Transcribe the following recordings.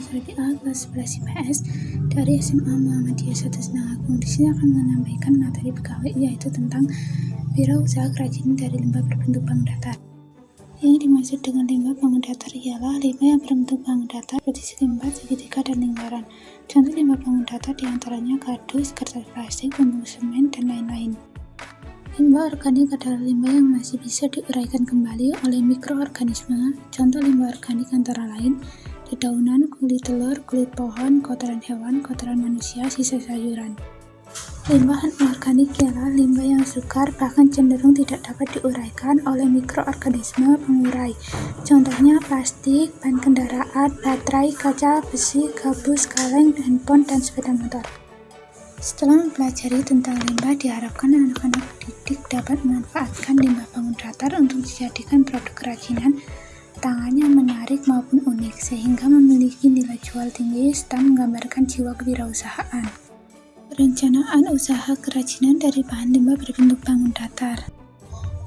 Suradi A kelas 11 IPS dari SMA Muhammadiyah 1 Senangagung. Di sini akan menyampaikan materi pegawai yaitu tentang wirausaha kerajinan dari limbah berbentuk bangun datar. Yang dimaksud dengan limbah bangun datar ialah limbah yang berbentuk bangun datar seperti empat, segitiga, dan lingkaran. Contoh limbah bangun datar di antaranya kardus, kertas plastik, bumbu semen, dan lain-lain. Limbah organik adalah limbah yang masih bisa diuraikan kembali oleh mikroorganisme. Contoh limbah organik antara lain dedaunan, kulit telur, kulit pohon, kotoran hewan, kotoran manusia, sisa sayuran. Limbah organik ialah limbah yang sukar bahkan cenderung tidak dapat diuraikan oleh mikroorganisme pengurai. Contohnya plastik, ban kendaraan, baterai, kaca, besi, gabus, kaleng, handphone, dan sepeda motor. Setelah mempelajari tentang limbah, diharapkan anak-anak dapat memanfaatkan limbah bangun datar untuk dijadikan produk kerajinan tangannya menarik maupun unik, sehingga memiliki nilai jual tinggi serta menggambarkan jiwa kewirausahaan. Perencanaan usaha kerajinan dari bahan limbah berbentuk bangun datar.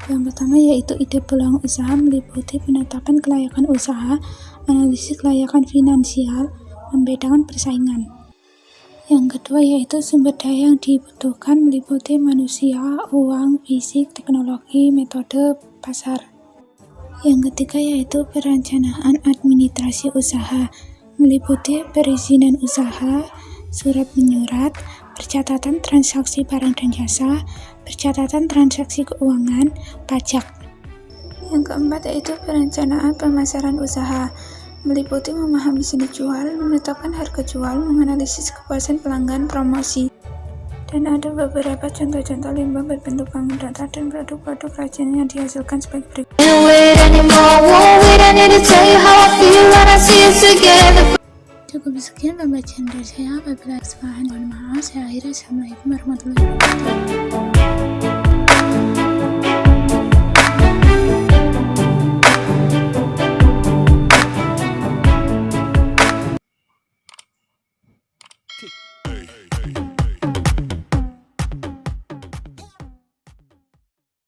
Yang pertama yaitu ide peluang usaha meliputi penetapan kelayakan usaha, analisis kelayakan finansial, membedakan persaingan. Yang kedua yaitu sumber daya yang dibutuhkan meliputi manusia, uang, fisik, teknologi, metode, pasar. Yang ketiga yaitu perencanaan administrasi usaha, meliputi perizinan usaha, surat menyurat, percatatan transaksi barang dan jasa, percatatan transaksi keuangan, pajak. Yang keempat yaitu perencanaan pemasaran usaha, meliputi memahami seni jual, menetapkan harga jual, menganalisis kepuasan pelanggan, promosi. Dan ada beberapa contoh-contoh limbah berbentuk bangun datar dan produk-produk kerajinan yang dihasilkan sebagai berikut. Cukup sekian pembacaan dari saya. Apabila kesalahan mohon maaf. Saya akhiri. Assalamualaikum warahmatullahi wabarakatuh.